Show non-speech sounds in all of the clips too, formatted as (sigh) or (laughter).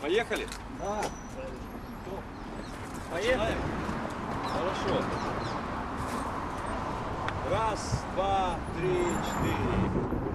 Поехали? Да. Поехали? Хорошо. Раз, два, три, четыре.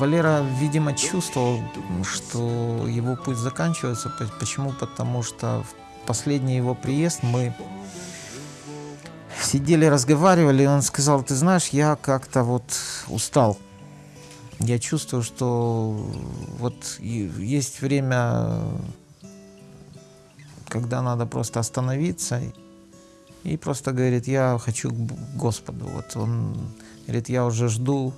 Валера, видимо, чувствовал, что его путь заканчивается. Почему? Потому что в последний его приезд мы сидели, разговаривали, и он сказал, ты знаешь, я как-то вот устал. Я чувствую, что вот есть время, когда надо просто остановиться и просто говорит, я хочу к Господу. Вот он говорит, я уже жду,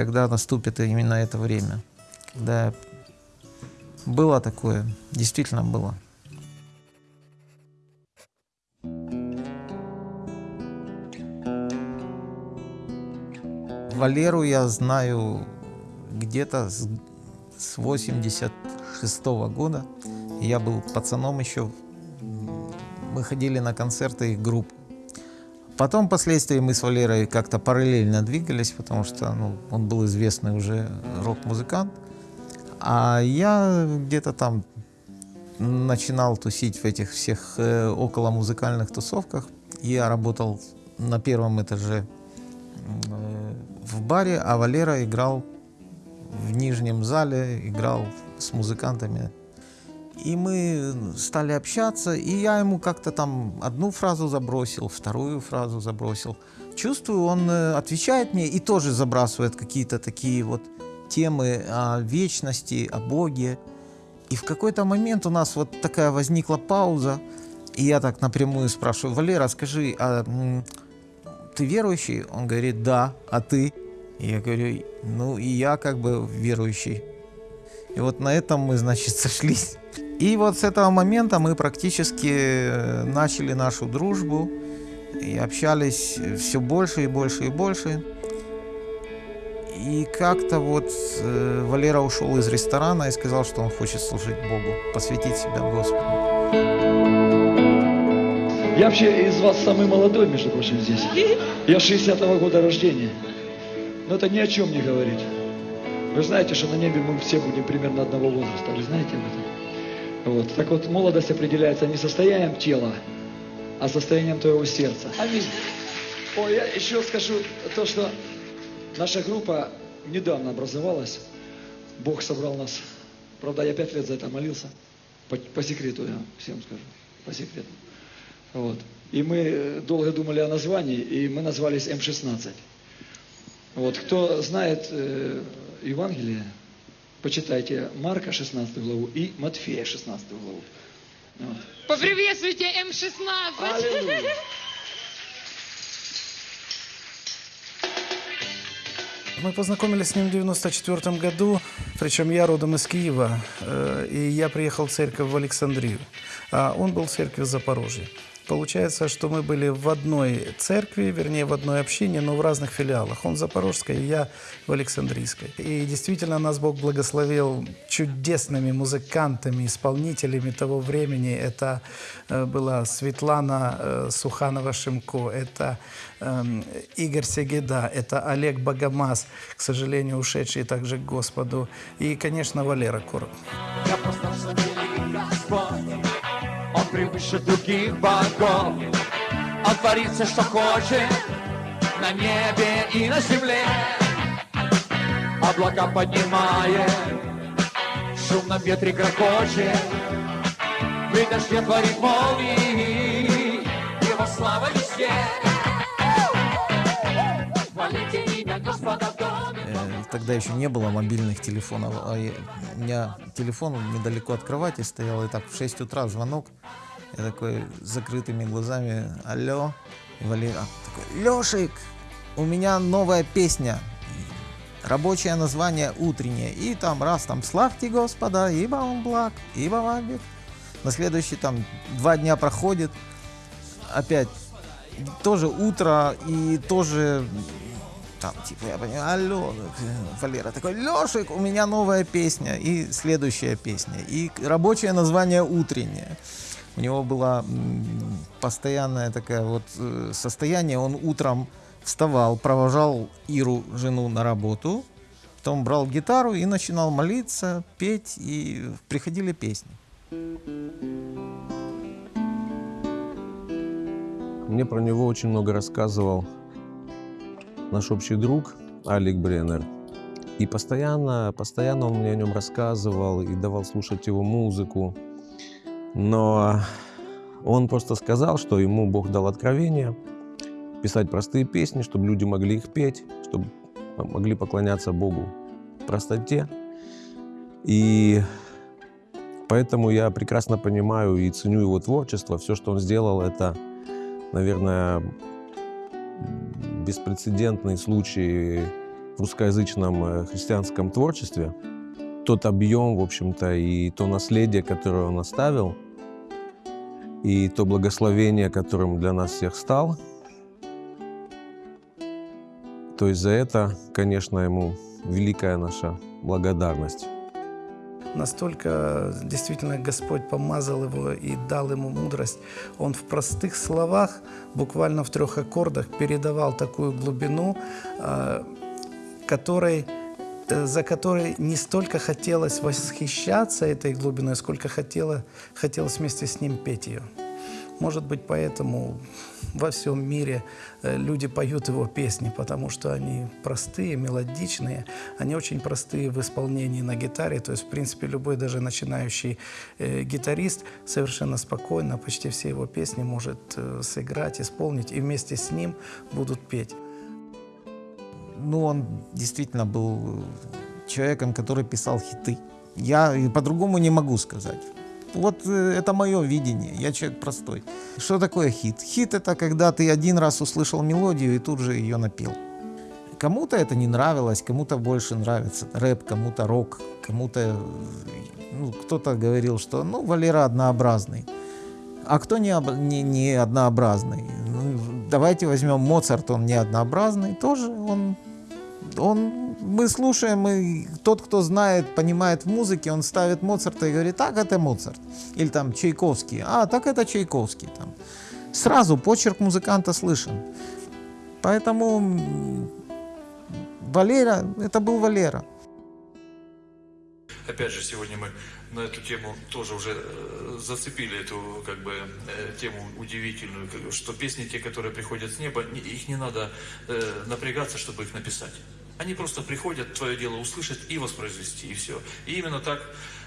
когда наступит именно это время. Когда было такое, действительно было. Валеру я знаю где-то с, с 86 года. Я был пацаном еще. Мы ходили на концерты их групп. Потом впоследствии мы с Валерой как-то параллельно двигались, потому что ну, он был известный уже рок-музыкант. А я где-то там начинал тусить в этих всех э, околомузыкальных тусовках. Я работал на первом этаже э, в баре, а Валера играл в нижнем зале, играл с музыкантами. И мы стали общаться, и я ему как-то там одну фразу забросил, вторую фразу забросил. Чувствую, он э, отвечает мне и тоже забрасывает какие-то такие вот темы о вечности, о Боге. И в какой-то момент у нас вот такая возникла пауза, и я так напрямую спрашиваю, Валера, скажи, а ты верующий? Он говорит, да, а ты? И я говорю, ну и я как бы верующий. И вот на этом мы, значит, (laughs) сошлись. И вот с этого момента мы практически э, начали нашу дружбу и общались все больше и больше и больше. И как-то вот э, Валера ушел из ресторана и сказал, что он хочет служить Богу, посвятить себя Господу. Я вообще из вас самый молодой, между прочим, здесь. Я 60-го года рождения. Но это ни о чем не говорит. Вы знаете, что на небе мы все будем примерно одного возраста. Вы знаете об этом? Вот. Так вот, молодость определяется не состоянием тела, а состоянием твоего сердца. Аминь. Ой, я еще скажу то, что наша группа недавно образовалась. Бог собрал нас. Правда, я пять лет за это молился. По, по секрету я всем скажу. По секрету. Вот. И мы э, долго думали о названии, и мы назвались М16. Вот. Кто знает э, Евангелие, почитайте Марка 16 главу и Матфея 16 главу. Вот. Поприветствуйте М16. Аллилуйя. Мы познакомились с ним в 94 году, причем я родом из Киева, э, и я приехал в церковь в Александрию, а он был в церкви в Запорожье. Получается, что мы были в одной церкви, вернее, в одной общине, но в разных филиалах. Он в Запорожской, я в Александрийской. И действительно нас Бог благословил чудесными музыкантами, исполнителями того времени. Это э, была Светлана э, Суханова-Шимко, это эм, Игорь Сегеда, это Олег Богомаз, к сожалению, ушедший также к Господу, и, конечно, Валера Короб. Я превыше других богов. Он творит все, что хочет, на небе и на земле. Облака поднимает, в шумном ветре грохочет, При дожде творит молнии, Его слава везде. Хвалите имя Господа в доме. Тогда еще не было мобильных телефонов, а я- у меня телефон недалеко от кровати стоял, и так в 6 утра звонок. Я такой с закрытыми глазами, алло, и Валера такой, Лешик, у меня новая песня, рабочее название «Утреннее», и там раз, там «Славьте Господа, ибо Он благ, ибо вабит». На следующий там два дня проходит, опять тоже утро и тоже там, типа, я понимаю, алло, Валера такой, Лешик, у меня новая песня, и следующая песня, и рабочее название «Утреннее». У него было постоянное такое вот э, состояние, он утром вставал, провожал Иру, жену, на работу, потом брал гитару и начинал молиться, петь, и приходили песни. Мне про него очень много рассказывал наш общий друг Алик Бреннер. И постоянно, постоянно он мне о нем рассказывал и давал слушать его музыку. Но он просто сказал, что ему Бог дал откровение писать простые песни, чтобы люди могли их петь, чтобы могли поклоняться Богу в простоте. И поэтому я прекрасно понимаю и ценю его творчество. Все, что он сделал, это, наверное, беспрецедентный случай в русскоязычном э, христианском творчестве. Тот объем, в общем-то, и то наследие, которое он оставил, и то благословение, которым для нас всех стал. То есть за это, конечно, ему великая наша благодарность. Настолько действительно Господь помазал его и дал ему мудрость. Он в простых словах, буквально в трех аккордах, передавал такую глубину, а, которой, э, за которой не столько хотелось восхищаться этой глубиной, сколько хотело, хотелось вместе с ним петь ее. Может быть, поэтому во всем мире э, люди поют его песни, потому что они простые, мелодичные, они очень простые в исполнении на гитаре. То есть, в принципе, любой даже начинающий э, гитарист совершенно спокойно почти все его песни может э, сыграть, исполнить, и вместе с ним будут петь. Ну, он действительно был человеком, который писал хиты. Я по-другому не могу сказать. Вот э, это мое видение, я человек простой. Что такое хит? Хит это когда ты один раз услышал мелодию и тут же ее напел. Кому-то это не нравилось, кому-то больше нравится рэп, кому-то рок, кому-то... Ну, кто-то говорил, что ну, Валера однообразный. А кто не, не, не однообразный? Ну, давайте возьмем Моцарт, он не однообразный, тоже он он, мы слушаем, и тот, кто знает, понимает в музыке, он ставит Моцарта и говорит, так, это Моцарт. Или там Чайковский, а, так это Чайковский. Там. Сразу почерк музыканта слышен. Поэтому Валера, это был Валера. Опять же, сегодня мы на эту тему тоже уже э, зацепили эту как бы э, тему удивительную, что песни те, которые приходят с неба, не- их не надо э, напрягаться, чтобы их написать. Они просто приходят, твое дело услышать и воспроизвести, и все. И именно так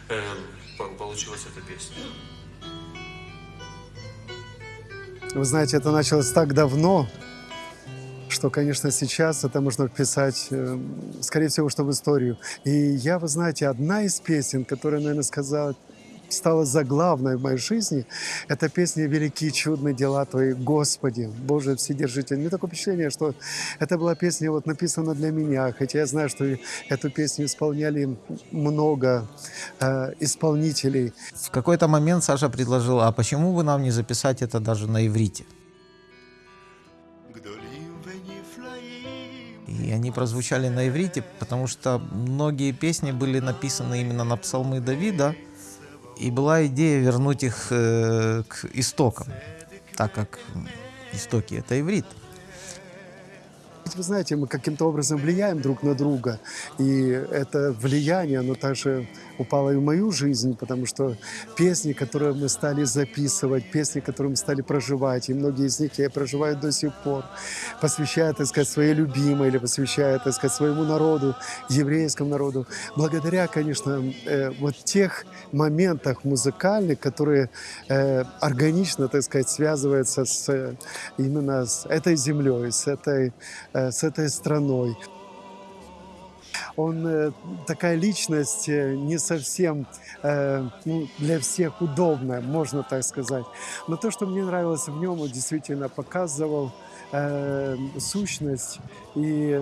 э, по- получилась эта песня. Вы знаете, это началось так давно, что, конечно, сейчас это можно вписать, э, скорее всего, что в историю. И я, вы знаете, одна из песен, которая, наверное, сказала стала заглавной в моей жизни, это песня «Великие чудные дела Твои, Господи, Боже Вседержитель». Меня такое впечатление, что это была песня вот написана для меня, хотя я знаю, что эту песню исполняли много э, исполнителей. В какой-то момент Саша предложил, а почему бы нам не записать это даже на иврите? И они прозвучали на иврите, потому что многие песни были написаны именно на псалмы Давида, и была идея вернуть их э, к истокам, так как истоки — это иврит. Вы знаете, мы каким-то образом влияем друг на друга, и это влияние, оно также упало и в мою жизнь, потому что песни, которые мы стали записывать, песни, которые мы стали проживать, и многие из них я проживаю до сих пор, посвящая, так сказать, своей любимой или посвящая, так сказать, своему народу, еврейскому народу, благодаря, конечно, э, вот тех моментах музыкальных, которые э, органично, так сказать, связываются с, э, именно с этой землей, с этой, э, с этой страной. Он э, такая личность э, не совсем э, ну, для всех удобная, можно так сказать. Но то, что мне нравилось в нем, он действительно показывал сущность и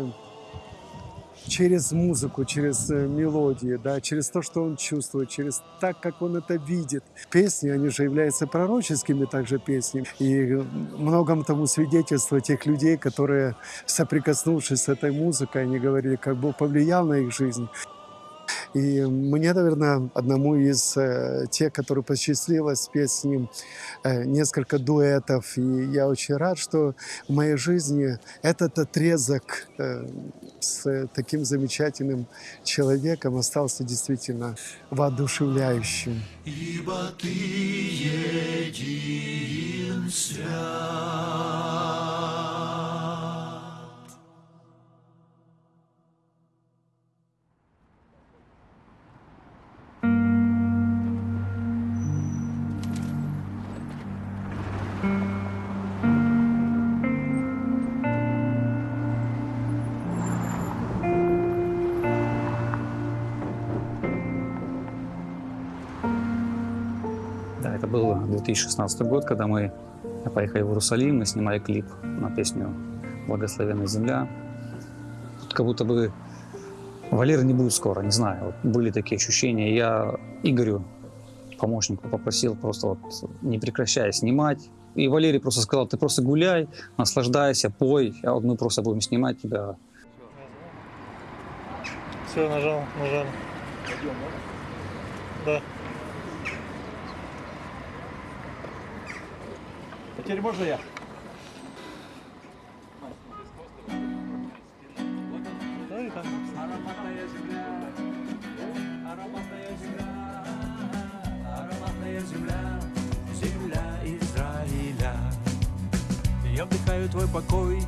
через музыку, через э, мелодии, да, через то, что он чувствует, через так, как он это видит. Песни, они же являются пророческими также песнями. И многом тому свидетельство тех людей, которые, соприкоснувшись с этой музыкой, они говорили, как Бог повлиял на их жизнь. И мне, наверное, одному из э, тех, который посчастливилось спеть с ним э, несколько дуэтов. И я очень рад, что в моей жизни этот отрезок э, с таким замечательным человеком остался действительно воодушевляющим. Ибо ты един свят. 2016 год, когда мы поехали в Иерусалим, мы снимали клип на песню «Благословенная земля». Тут как будто бы Валеры не будет скоро, не знаю. Вот были такие ощущения. Я Игорю, помощнику, попросил просто вот не прекращая снимать. И Валерий просто сказал, ты просто гуляй, наслаждайся, пой, а вот мы просто будем снимать тебя. Все, нажал, нажал. Да. Теперь можно я? Я вдыхаю твой покой,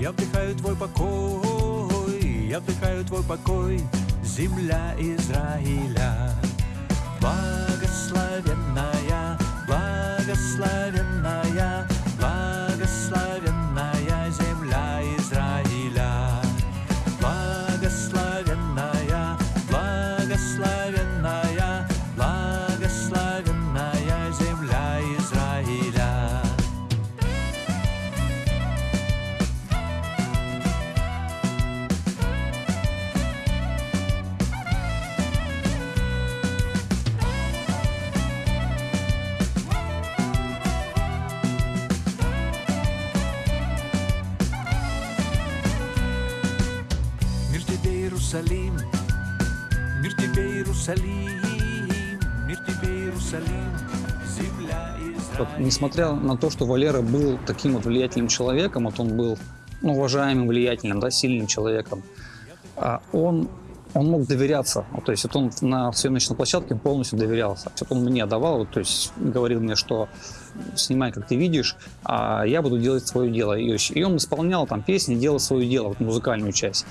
я вдыхаю твой покой, я вдыхаю твой покой, земля Израиля. Благословенная, благословенная, благословенная Иерусалим, несмотря на то, что Валера был таким вот влиятельным человеком, вот он был ну, уважаемым, влиятельным, да, сильным человеком, а он, он мог доверяться. То есть вот он на съемочной площадке полностью доверялся. Вот он мне давал, то есть говорил мне, что снимай, как ты видишь, а я буду делать свое дело. И он исполнял там песни, делал свое дело, вот, музыкальную часть.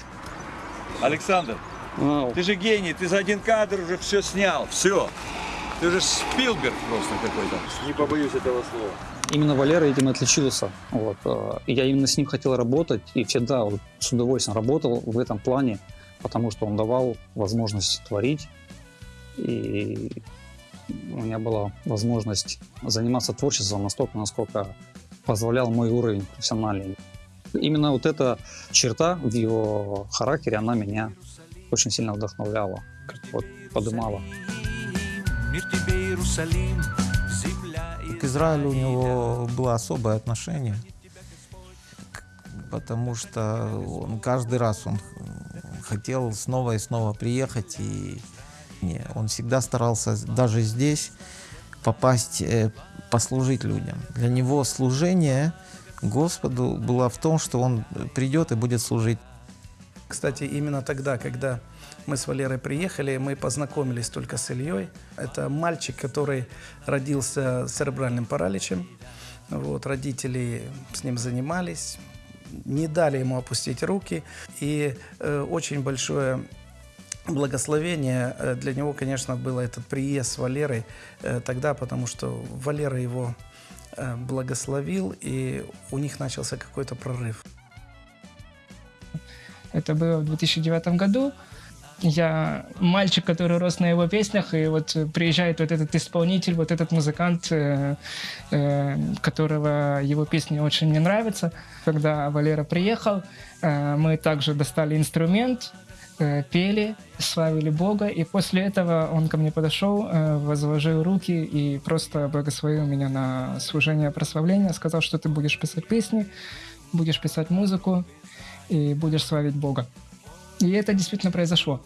Александр, Вау. ты же гений, ты за один кадр уже все снял, все. Ты же Спилберг просто какой-то. Не побоюсь этого слова. Именно Валера этим и отличился. Вот. э, Я именно с ним хотел работать и всегда вот с удовольствием работал в этом плане, потому что он давал возможность творить. И у меня была возможность заниматься творчеством настолько, насколько позволял мой уровень профессиональный. Именно вот эта черта в его характере, она меня очень сильно вдохновляла, вот, подымала. Мир тебе, Иерусалим, земля и К Израилю у него было особое отношение, к- потому что он каждый раз он хотел снова и снова приехать, и не, он всегда старался даже здесь попасть, э, послужить людям. Для него служение Господу было в том, что он придет и будет служить. Кстати, именно тогда, когда мы с Валерой приехали, мы познакомились только с Ильей. Это мальчик, который родился с церебральным параличем. Вот, родители с ним занимались, не дали ему опустить руки. И э, очень большое благословение э, для него, конечно, было этот приезд с Валерой э, тогда, потому что Валера его э, благословил, и у них начался какой-то прорыв. Это было в 2009 году. Я мальчик, который рос на его песнях, и вот приезжает вот этот исполнитель, вот этот музыкант, э, э, которого его песни очень мне нравятся. Когда Валера приехал, э, мы также достали инструмент, э, пели, славили Бога, и после этого он ко мне подошел, э, возложил руки и просто благословил меня на служение прославления, сказал, что ты будешь писать песни, будешь писать музыку и будешь славить Бога. И это действительно произошло.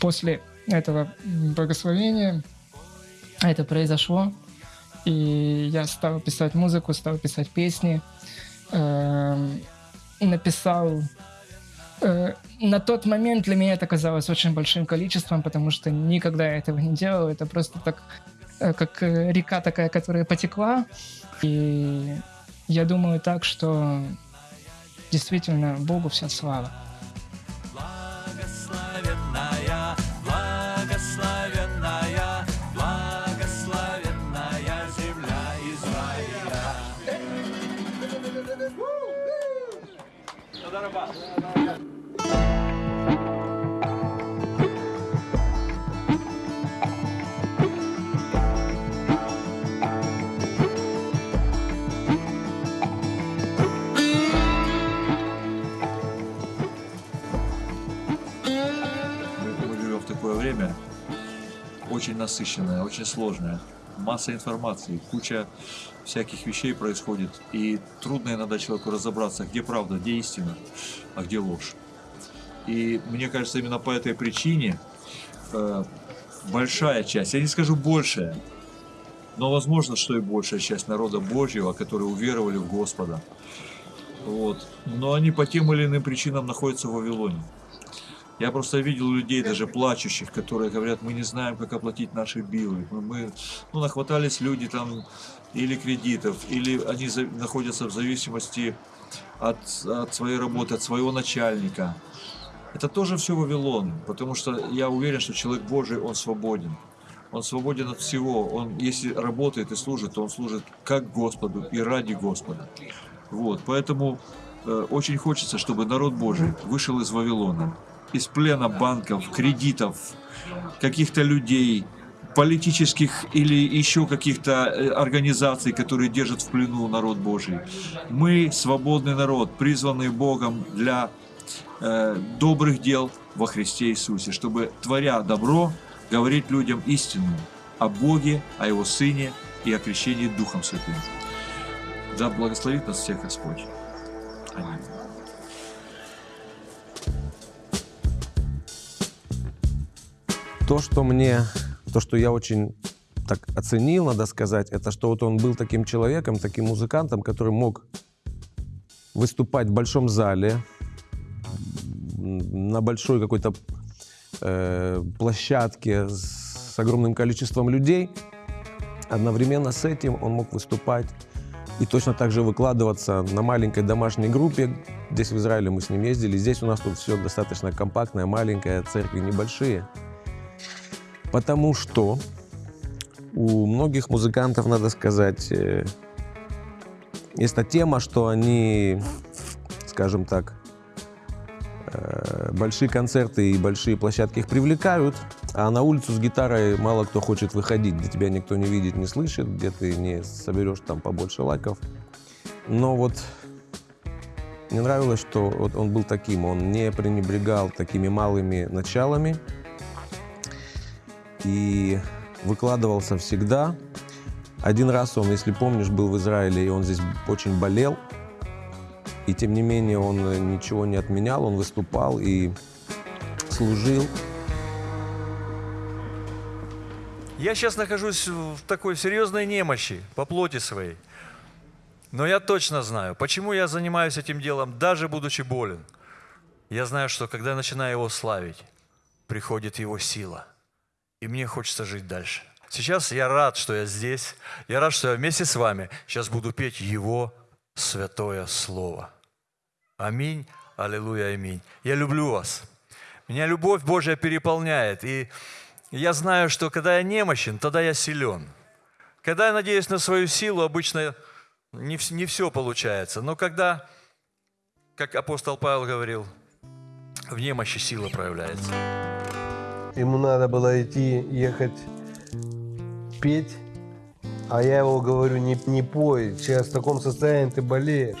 После этого благословения это произошло, и я стал писать музыку, стал писать песни, эм, написал Э, на тот момент для меня это казалось очень большим количеством, потому что никогда я этого не делал. Это просто так, э, как э, река такая, которая потекла. И я думаю так, что действительно Богу вся слава. Очень насыщенное, очень сложное. Масса информации, куча всяких вещей происходит. И трудно иногда человеку разобраться, где правда, где истина, а где ложь. И мне кажется, именно по этой причине э, большая часть, я не скажу большая, но возможно, что и большая часть народа Божьего, которые уверовали в Господа, вот, но они по тем или иным причинам находятся в Вавилоне. Я просто видел людей, даже плачущих, которые говорят, мы не знаем, как оплатить наши билы. Мы, мы- ну, нахватались люди там или кредитов, или они за- находятся в зависимости от, от своей работы, от своего начальника. Это тоже все Вавилон, потому что я уверен, что человек Божий, он свободен. Он свободен от всего. Он, если работает и служит, то он служит как Господу и ради Господа. Вот, поэтому э, очень хочется, чтобы народ Божий вышел из Вавилона, из плена банков, кредитов, каких-то людей, политических или еще каких-то э, организаций, которые держат в плену народ Божий. Мы свободный народ, призванный Богом для э, добрых дел во Христе Иисусе, чтобы, творя добро, говорить людям истину о Боге, о Его Сыне и о крещении Духом Святым. Да благословит нас всех Господь. Аминь. То, что мне, то, что я очень так оценил, надо сказать, это что вот он был таким человеком, таким музыкантом, который мог выступать в большом зале, на большой какой-то э, площадке с огромным количеством людей. Одновременно с этим он мог выступать и точно так же выкладываться на маленькой домашней группе. Здесь в Израиле мы с ним ездили. Здесь у нас тут все достаточно компактное, маленькое, церкви небольшие. Потому что у многих музыкантов, надо сказать, э, есть та тема, что они, скажем так, э, большие концерты и большие площадки их привлекают, А на улицу с гитарой мало кто хочет выходить, где тебя никто не видит, не слышит, где ты не соберешь там побольше лайков. Но вот мне нравилось, что вот он был таким, он не пренебрегал такими малыми началами и выкладывался всегда. Один раз он, если помнишь, был в Израиле, и он здесь очень болел, и тем не менее он э, ничего не отменял, он выступал и служил. Я сейчас нахожусь в такой серьезной немощи по плоти своей. Но я точно знаю, почему я занимаюсь этим делом, даже будучи болен. Я знаю, что когда начинаю его славить, приходит его сила. И мне хочется жить дальше. Сейчас я рад, что я здесь. Я рад, что я вместе с вами сейчас буду петь Его святое Слово. Аминь, аллилуйя, аминь. Я люблю вас. Меня любовь Божья переполняет. И я знаю, что когда я немощен, тогда я силен. Когда я надеюсь на свою силу, обычно не, не все получается. Но когда, как апостол Павел говорил, в немощи сила проявляется. Ему надо было идти, ехать, петь. А я его говорю, не, не пой, сейчас в таком состоянии ты болеешь.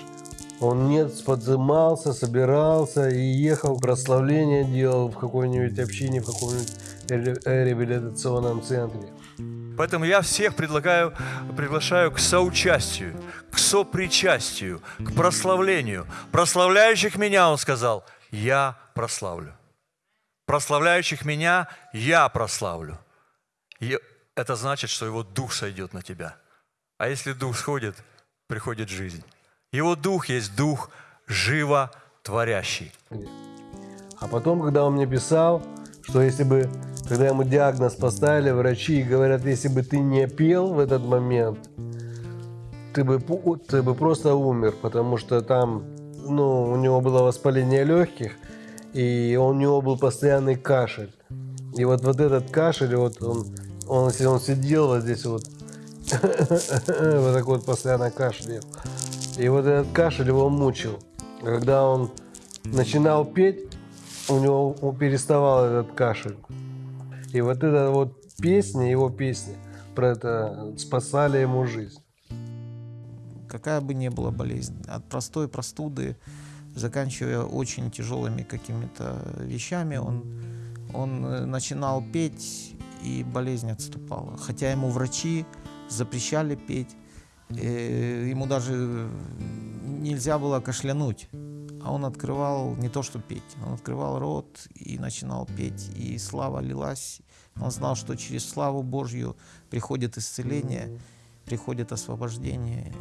Он нет, подзымался, собирался и ехал, прославление делал в какой-нибудь общине, в каком-нибудь ре- реабилитационном центре. Поэтому я всех предлагаю, приглашаю к соучастию, к сопричастию, к прославлению. Прославляющих меня, он сказал, я прославлю. Прославляющих меня я прославлю. И это значит, что его дух сойдет на тебя. А если дух сходит, приходит жизнь. Его дух есть дух животворящий. А потом, когда он мне писал, что если бы, когда ему диагноз поставили, врачи говорят, если бы ты не пел в этот момент, ты бы, ты бы просто умер, потому что там, ну, у него было воспаление легких, и у него был постоянный кашель. И вот, вот этот кашель, вот он, он, он сидел вот здесь вот, (laughs) вот так вот постоянно кашлял. И вот этот кашель его мучил. Когда он начинал петь, у него он переставал этот кашель. И вот эта вот песня, его песни, про это спасали ему жизнь. какая бы ни была болезнь, от простой простуды, заканчивая очень тяжелыми какими-то вещами, он, он э, начинал петь, и болезнь отступала. Хотя ему врачи запрещали петь, э, ему даже нельзя было кашлянуть, а он открывал не то что петь, он открывал рот и начинал петь, и слава лилась. Он знал, что через славу Божью приходит исцеление, приходит освобождение.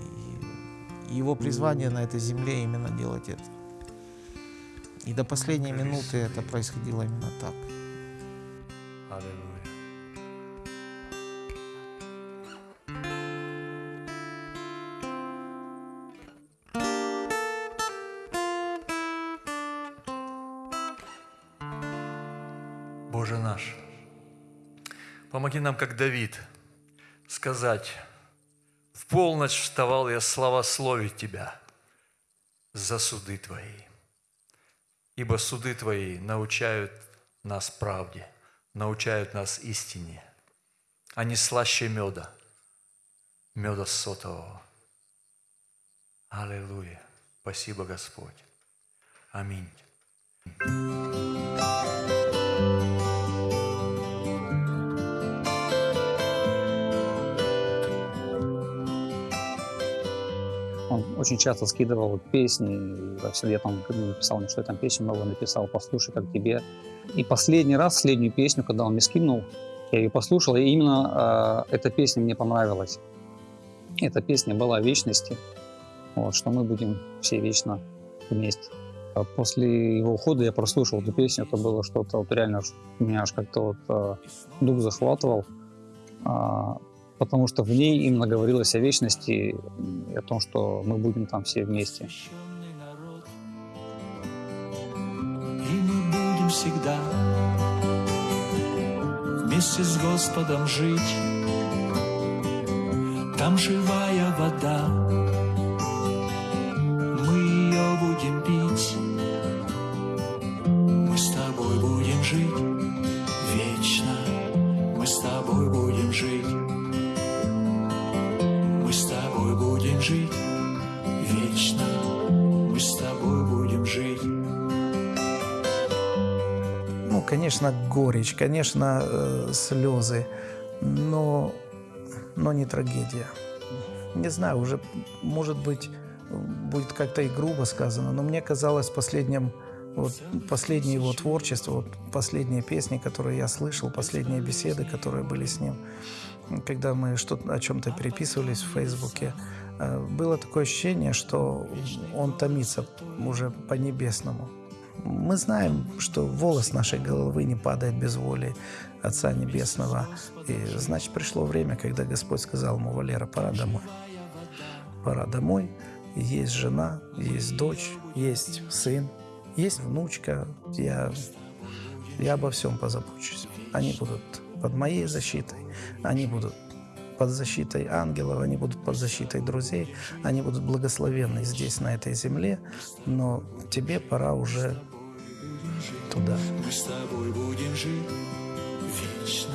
И его призвание на этой земле именно делать это. И до последней минуты это происходило именно так. Боже наш, помоги нам, как Давид, сказать, в полночь вставал я славословить Тебя за суды Твои. Ибо суды Твои научают нас правде, научают нас истине. Они слаще меда, меда сотового. Аллилуйя. Спасибо, Господь. Аминь. Очень часто скидывал песни, я там написал, что я там песню много написал, послушай, как тебе. И последний раз, последнюю песню, когда он мне скинул, я ее послушал, и именно э, эта песня мне понравилась. Эта песня была о вечности, вот, что мы будем все вечно вместе. А После его ухода я прослушал эту песню, это было что-то вот реально, меня аж как-то вот э, дух захватывал, А, потому что в ней именно говорилось о вечности о том, что мы будем там все вместе. И мы будем всегда вместе с Господом жить. Там живая вода, конечно, горечь, конечно, э, слезы, но, но не трагедия. Не знаю, уже, может быть, будет как-то и грубо сказано, но мне казалось последним, вот, последнее его творчество, вот, последние песни, которые я слышал, последние беседы, которые были с ним, когда мы что-то о чем-то переписывались в Фейсбуке, э, было такое ощущение, что он томится уже по-небесному. Мы знаем, что волос нашей головы не падает без воли Отца Небесного. И значит, пришло время, когда Господь сказал ему, Валера, пора домой. Пора домой. Есть жена, есть дочь, есть сын, есть внучка. Я, я обо всем позабочусь. Они будут под моей защитой, они будут под защитой ангелов, они будут под защитой друзей, они будут благословенны здесь, на этой земле, но тебе пора уже туда. Мы с тобой будем жить вечно.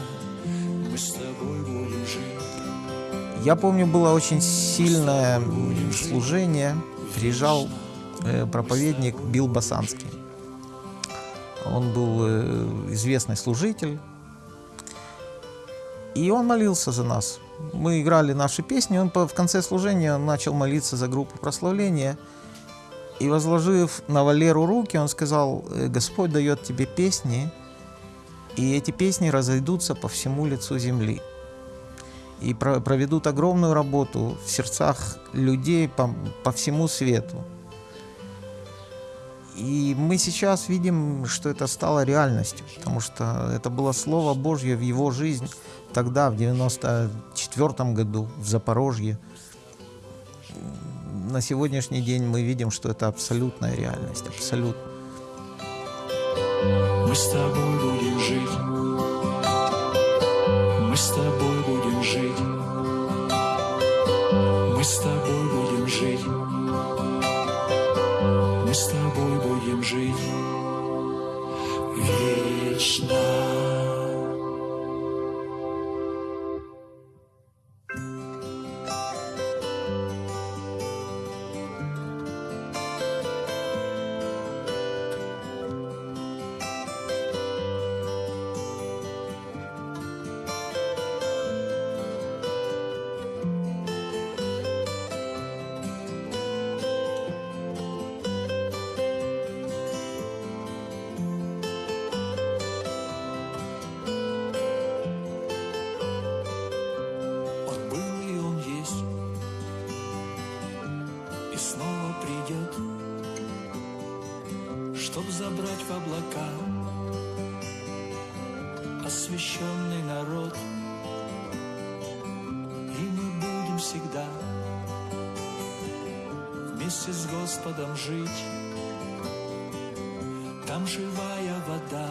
Мы с тобой будем жить. Я помню, было очень сильное служение. Приезжал э, проповедник Билл Басанский. Он был э, известный служитель. И он молился за нас. Мы играли наши песни. Он в конце служения начал молиться за группу прославления. И возложив на Валеру руки, он сказал, «Э, Господь дает тебе песни, и эти песни разойдутся по всему лицу земли и про- проведут огромную работу в сердцах людей по, по всему свету. И мы сейчас видим, что это стало реальностью, потому что это было Слово Божье в его жизнь тогда, в 94 году, в Запорожье. На сегодняшний день мы видим, что это абсолютная реальность, абсолютно. Мы с тобой будем жить. Мы с тобой будем жить. Мы с тобой будем жить. Мы с тобой будем жить вечно. Снова придет, чтоб забрать в облака освященный народ. И мы будем всегда вместе с Господом жить. Там живая вода,